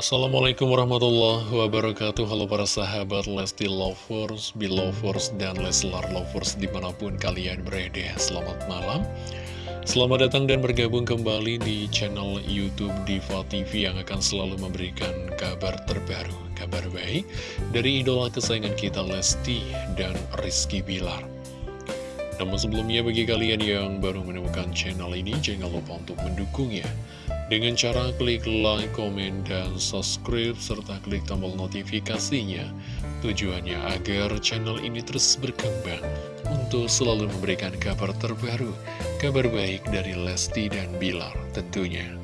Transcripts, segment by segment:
Assalamualaikum warahmatullahi wabarakatuh. Halo para sahabat Lesti Lovers, Belovers, dan Leslar Lovers di mana pun kalian berada. Selamat malam. Selamat datang dan bergabung kembali di channel Youtube Diva TV Yang akan selalu memberikan kabar terbaru Kabar baik dari idola kesayangan kita Lesti dan Rizky Bilar. Namun sebelumnya bagi kalian yang baru menemukan channel ini jangan lupa untuk mendukungnya dengan cara klik like, komen, dan subscribe, serta klik tombol notifikasinya. Tujuannya agar channel ini terus berkembang untuk selalu memberikan kabar terbaru, kabar baik dari Lesti dan Bilar tentunya.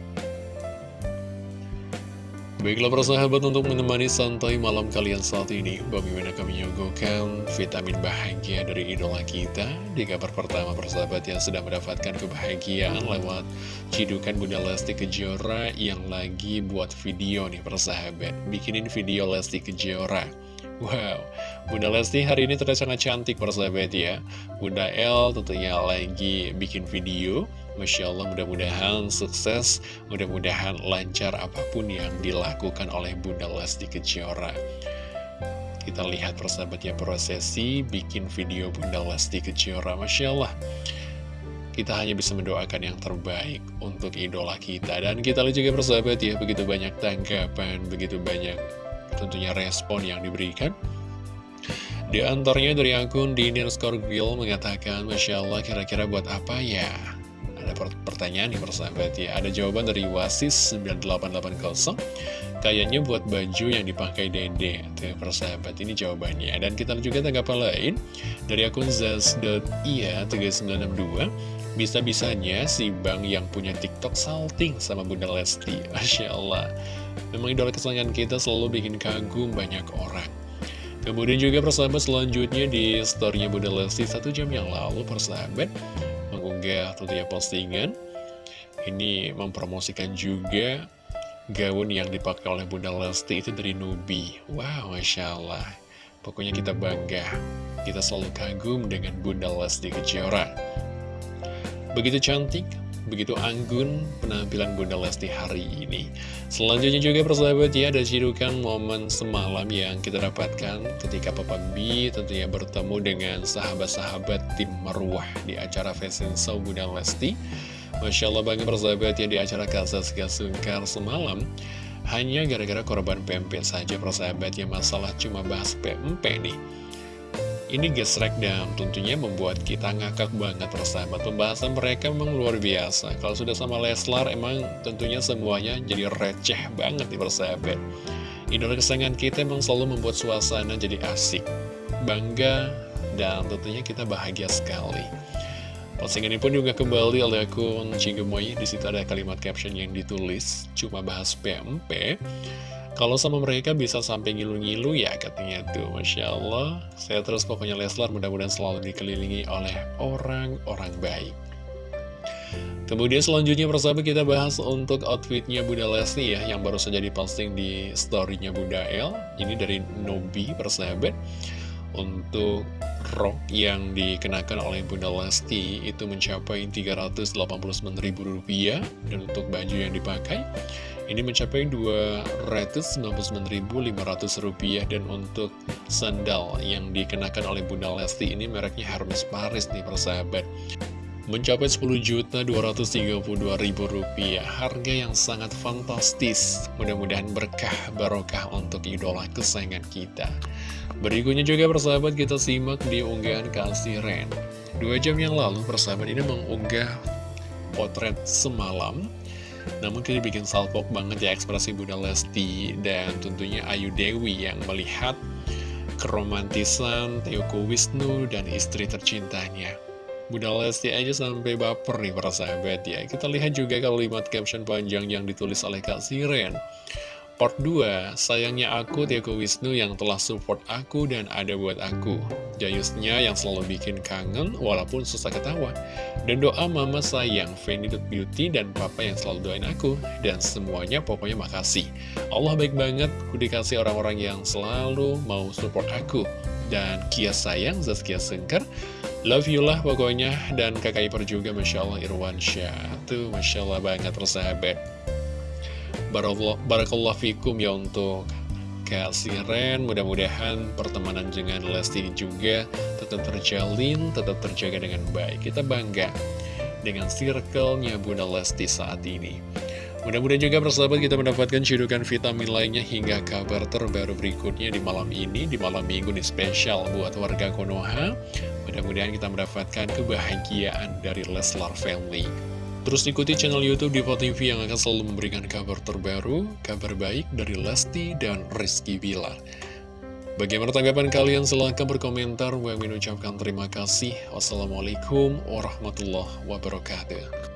Baiklah persahabat untuk menemani santai malam kalian saat ini Bagaimana kami menyuguhkan vitamin bahagia dari idola kita. Di kabar pertama persahabat yang sudah mendapatkan kebahagiaan lewat cidukan Bunda Lesti Kejora Yang lagi buat video nih persahabat Bikinin video Lesti Kejora. Wow, Bunda Lesti hari ini terlihat sangat cantik persahabat ya. Bunda L tentunya lagi bikin video Masya Allah mudah-mudahan sukses Mudah-mudahan lancar apa pun yang dilakukan oleh Bunda Lesti Kejora. Kita lihat persahabat ya prosesi bikin video Bunda Lesti Kejora Masya Allah. Kita hanya bisa mendoakan yang terbaik untuk idola kita. Dan kita lihat juga persahabat ya Begitu banyak tanggapan, begitu banyak tentunya respon yang diberikan. Di antaranya dari akun Dinir Scorpio mengatakan Masya Allah kira-kira buat apa ya? Ada pertanyaan nih persahabat ya Ada jawaban dari Wasis 9880 Kayaknya buat baju yang dipakai dede Tuh persahabat ini jawabannya. Dan kita juga tanggapan lain Dari akun Zaz.ia 3962 Bisa-bisanya si Bang yang punya TikTok salting sama Bunda Lesti. Masya Allah. Memang idola kesayangan kita selalu bikin kagum banyak orang. Kemudian juga persahabat selanjutnya di storynya Bunda Lesti satu jam yang lalu persahabat Mengunggah tentunya postingan. Ini mempromosikan juga gaun yang dipakai oleh Bunda Lesti itu dari Nubi. Wow Masya Allah. Pokoknya kita bangga. Kita selalu kagum dengan Bunda Lesti Kejora. Begitu cantik, Begitu anggun penampilan Bunda Lesti hari ini. Selanjutnya juga persahabat ya ada cidukan momen semalam yang kita dapatkan Ketika Papa B tentunya bertemu dengan sahabat-sahabat tim Marwah Di acara fashion show Bunda Lesti. Masya Allah bangga persahabat ya di acara Kasas Sungkar semalam. Hanya gara-gara korban PMP saja persahabat ya masalah cuma bahas PMP nih ini gesrek dan tentunya membuat kita ngakak banget persahabat Pembahasan mereka memang luar biasa. Kalau sudah sama Leslar emang tentunya semuanya jadi receh banget nih persahabat. Idola kesayangan kita emang selalu membuat suasana jadi asik Bangga dan tentunya kita bahagia sekali. Postingan ini pun juga kembali oleh akun Cigemoy Di situ ada kalimat caption yang ditulis Cuma bahas PMP kalau sama mereka bisa sampai ngilu-ngilu ya katanya tuh Masya Allah. Saya terus pokoknya Leslar mudah-mudahan selalu dikelilingi oleh orang-orang baik. Kemudian selanjutnya persahabat kita bahas untuk outfitnya Bunda Lesti ya Yang baru saja diposting di storynya Bunda El Ini dari Nobi persahabat. Untuk rok yang dikenakan oleh Bunda Lesti itu mencapai Rp389.000 Dan untuk baju yang dipakai ini mencapai Rp299.500 dan untuk sandal yang dikenakan oleh Bunda Lesti ini mereknya Hermes Paris nih persahabat. Mencapai Rp10.232.000 harga yang sangat fantastis. Mudah-mudahan berkah barokah untuk idola kesayangan kita. Berikutnya juga persahabat kita simak di unggahan kasih Ren. Dua jam yang lalu persahabat ini mengunggah potret semalam namun kita bikin salpok banget ya ekspresi Bunda Lesti dan tentunya Ayu Dewi yang melihat keromantisan Teoko Wisnu dan istri tercintanya. Bunda Lesti aja sampai baper nih para sahabat ya. Kita lihat juga kalimat caption panjang yang ditulis oleh Kak Siren. Part 2, sayangnya aku Tiago Wisnu yang telah support aku dan ada buat aku. Jayusnya yang selalu bikin kangen walaupun susah ketawa. Dan doa mama sayang, Fanny Beauty dan papa yang selalu doain aku. Dan semuanya pokoknya makasih. Allah baik banget, ku dikasih orang-orang yang selalu mau support aku. Dan Kia sayang, Zaskia Sengker, love you lah pokoknya. Dan kakak ipar juga, Masya Allah Irwan Syah. Tuh, Masya Allah banget persahabat. Barakallah fikum ya untuk Kak Siren Mudah-mudahan pertemanan dengan Lesti juga tetap terjalin, tetap terjaga dengan baik Kita bangga dengan circle-nya Bunda Lesti saat ini Mudah-mudahan juga persahabat kita mendapatkan cedukan vitamin lainnya hingga kabar terbaru berikutnya di malam ini, di malam minggu nih spesial buat warga Konoha. Mudah-mudahan kita mendapatkan kebahagiaan dari Leslar Family. Terus ikuti channel Youtube Diva TV yang akan selalu memberikan kabar terbaru, kabar baik dari Lesti dan Rizky Bilar. Bagaimana tanggapan kalian? Silahkan berkomentar. Gue mengucapkan terima kasih. Wassalamualaikum warahmatullahi wabarakatuh.